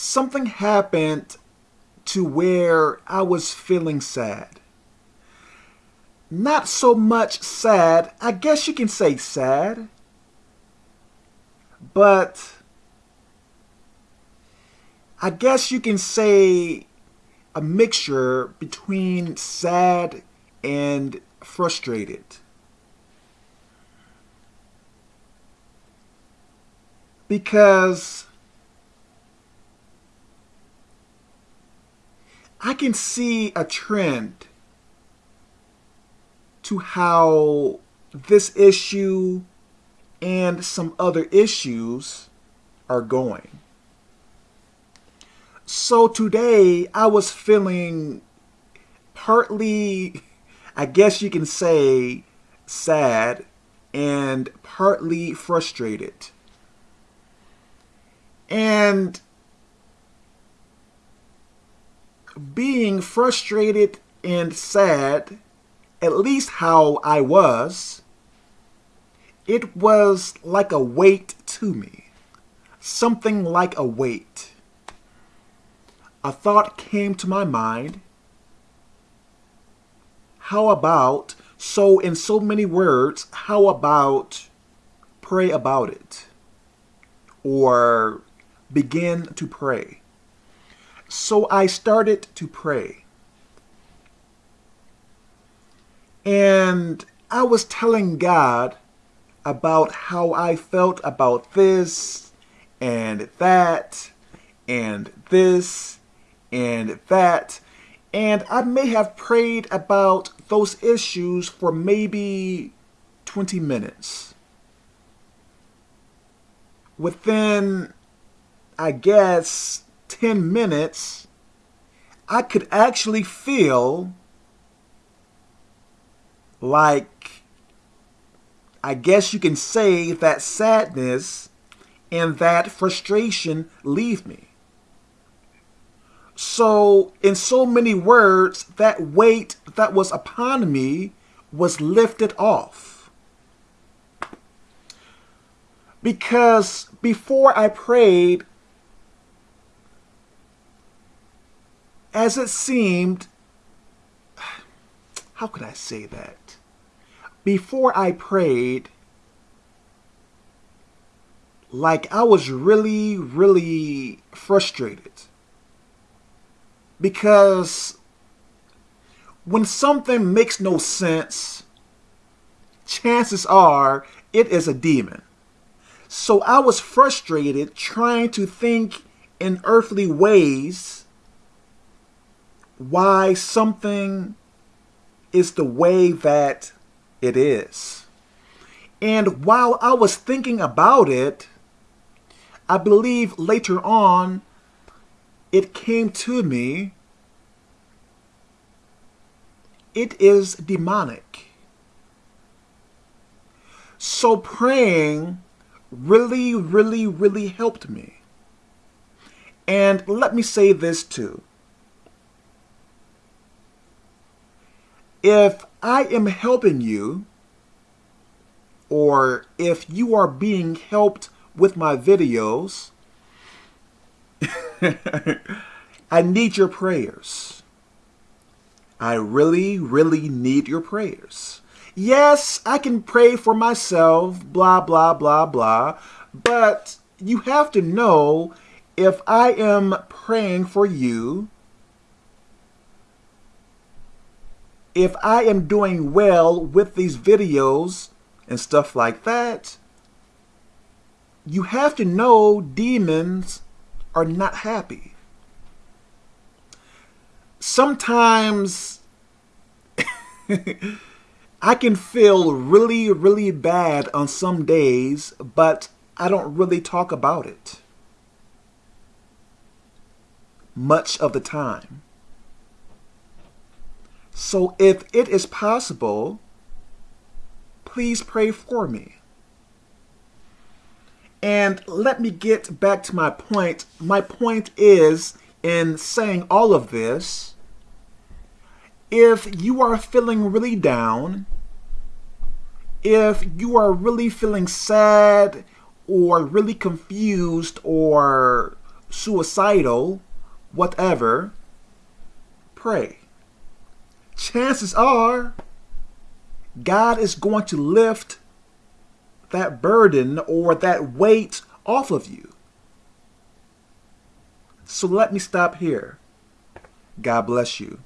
something happened to where I was feeling sad. Not so much sad, I guess you can say sad, but I guess you can say a mixture between sad and frustrated. Because I can see a trend to how this issue and some other issues are going. So today I was feeling partly, I guess you can say, sad and partly frustrated. And being frustrated and sad, at least how I was, it was like a weight to me. Something like a weight. A thought came to my mind. How about, so in so many words, how about pray about it? Or begin to pray. So I started to pray. And I was telling God about how I felt about this and that and this and that. And I may have prayed about those issues for maybe 20 minutes. Within, I guess, 10 minutes, I could actually feel like, I guess you can say that sadness and that frustration leave me. So, in so many words, that weight that was upon me was lifted off. Because before I prayed, as it seemed, how could I say that? Before I prayed, like I was really, really frustrated. Because when something makes no sense, chances are it is a demon. So I was frustrated trying to think in earthly ways why something is the way that it is. And while I was thinking about it, I believe later on it came to me. It is demonic. So praying really, really, really helped me. And let me say this too. If I am helping you, or if you are being helped with my videos, I need your prayers. I really, really need your prayers. Yes, I can pray for myself, blah, blah, blah, blah, but you have to know if I am praying for you, if I am doing well with these videos and stuff like that, you have to know demons are not happy. Sometimes I can feel really, really bad on some days, but I don't really talk about it much of the time. So if it is possible, please pray for me. And let me get back to my point. My point is, in saying all of this, if you are feeling really down, if you are really feeling sad or really confused or suicidal, whatever, pray. Chances are God is going to lift that burden or that weight off of you. So let me stop here. God bless you.